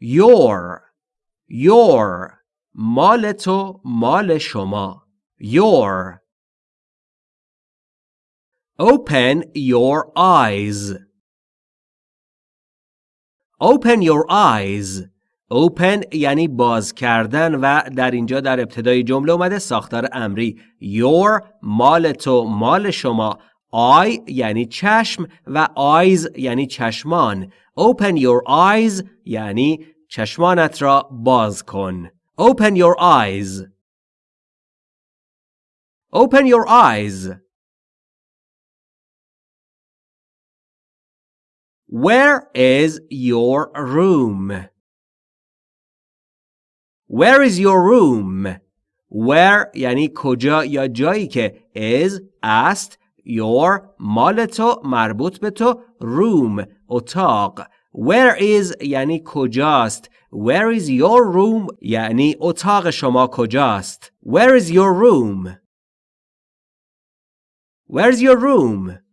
your your مال تو مال شما. your open your eyes. Open your eyes. Open یعنی باز کردن و در اینجا در ابتدای جمله اومده ساختار امری. Your مال تو مال شما. Eye یعنی چشم و eyes یعنی چشمان open your eyes یعنی چشمانت را باز کن open your eyes open your eyes where is your room Where is your room? Where یعنی کجا یا جایی که is است your مال تو مربوط به تو room اتاق Where is یعنی کجاست Where is your room یعنی اتاق شما کجاست Where is your room Where's your room